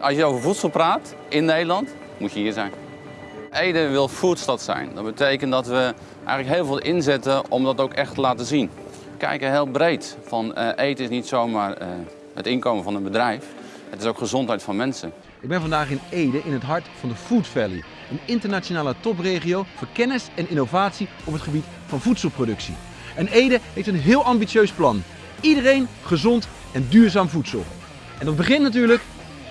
Als je over voedsel praat in Nederland, moet je hier zijn. Ede wil foodstad zijn. Dat betekent dat we eigenlijk heel veel inzetten om dat ook echt te laten zien. We kijken heel breed. Van, eh, eten is niet zomaar eh, het inkomen van een bedrijf. Het is ook gezondheid van mensen. Ik ben vandaag in Ede in het hart van de Food Valley. Een internationale topregio voor kennis en innovatie op het gebied van voedselproductie. En Ede heeft een heel ambitieus plan. Iedereen gezond en duurzaam voedsel. En dat begint natuurlijk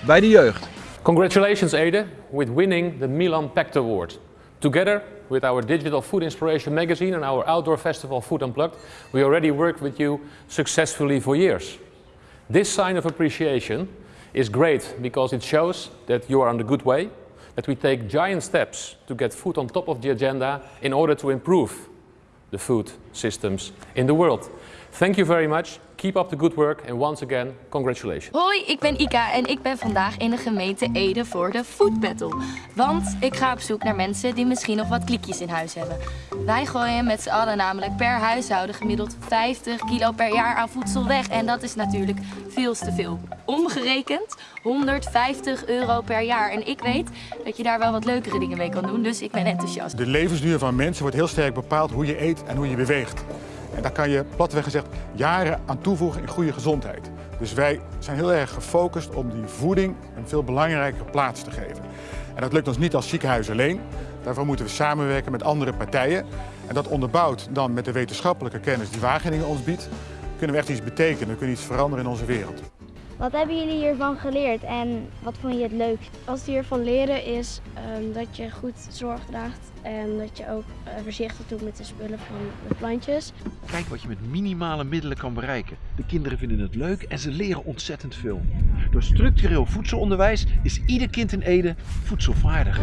bij de jeugd. Congratulations Ede with winning the Milan Pact Award. Together with our digital food inspiration magazine and our outdoor festival Food Unplugged, we already worked with you successfully for years. This sign of appreciation is great because it shows that you are on the good way, that we take giant steps to get food on top of the agenda in order to improve the food systems in the world. Thank you very much. Keep up the good work and once again, congratulations. Hoi, ik ben Ika en ik ben vandaag in de gemeente Ede voor de Food Battle. Want ik ga op zoek naar mensen die misschien nog wat klikjes in huis hebben. Wij gooien met z'n allen namelijk per huishouden gemiddeld 50 kilo per jaar aan voedsel weg. En dat is natuurlijk veel te veel. Omgerekend 150 euro per jaar. En ik weet dat je daar wel wat leukere dingen mee kan doen, dus ik ben enthousiast. De levensduur van mensen wordt heel sterk bepaald hoe je eet en hoe je beweegt. En daar kan je platweg gezegd jaren aan toevoegen in goede gezondheid. Dus wij zijn heel erg gefocust om die voeding een veel belangrijkere plaats te geven. En dat lukt ons niet als ziekenhuis alleen. Daarvoor moeten we samenwerken met andere partijen. En dat onderbouwd dan met de wetenschappelijke kennis die Wageningen ons biedt, kunnen we echt iets betekenen, we kunnen iets veranderen in onze wereld. Wat hebben jullie hiervan geleerd en wat vond je het leukst? Wat we hiervan leren is um, dat je goed zorg draagt en dat je ook uh, voorzichtig doet met de spullen van de plantjes. Kijk wat je met minimale middelen kan bereiken. De kinderen vinden het leuk en ze leren ontzettend veel. Door structureel voedselonderwijs is ieder kind in Ede voedselvaardig.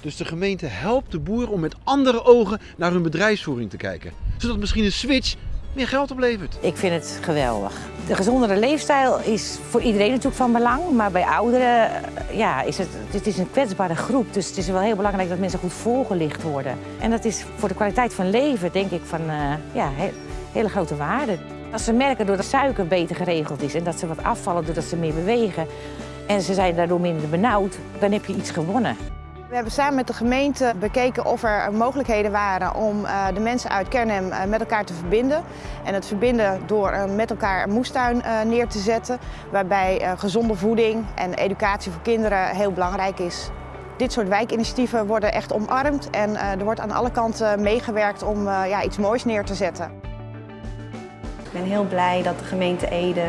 Dus de gemeente helpt de boeren om met andere ogen naar hun bedrijfsvoering te kijken. Zodat misschien een switch meer geld oplevert. Ik vind het geweldig. De gezondere leefstijl is voor iedereen natuurlijk van belang. Maar bij ouderen ja, is het, het is een kwetsbare groep. Dus het is wel heel belangrijk dat mensen goed voorgelicht worden. En dat is voor de kwaliteit van leven denk ik van uh, ja, he, hele grote waarde. Als ze merken dat de suiker beter geregeld is en dat ze wat afvallen doordat ze meer bewegen... en ze zijn daardoor minder benauwd, dan heb je iets gewonnen. We hebben samen met de gemeente bekeken of er mogelijkheden waren om de mensen uit Kernhem met elkaar te verbinden. En het verbinden door met elkaar een moestuin neer te zetten, waarbij gezonde voeding en educatie voor kinderen heel belangrijk is. Dit soort wijkinitiatieven worden echt omarmd en er wordt aan alle kanten meegewerkt om ja, iets moois neer te zetten. Ik ben heel blij dat de gemeente Ede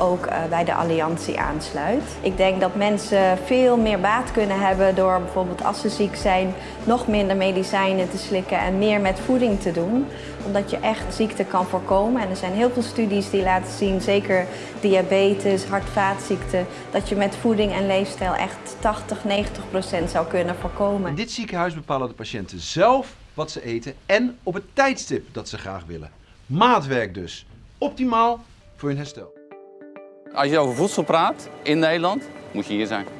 ook bij de alliantie aansluit. Ik denk dat mensen veel meer baat kunnen hebben door bijvoorbeeld als ze ziek zijn nog minder medicijnen te slikken en meer met voeding te doen. Omdat je echt ziekte kan voorkomen. En er zijn heel veel studies die laten zien, zeker diabetes, hart-vaatziekten, dat je met voeding en leefstijl echt 80, 90 procent zou kunnen voorkomen. In dit ziekenhuis bepalen de patiënten zelf wat ze eten en op het tijdstip dat ze graag willen. Maatwerk dus. Optimaal voor hun herstel. Als je over voedsel praat in Nederland, moet je hier zijn.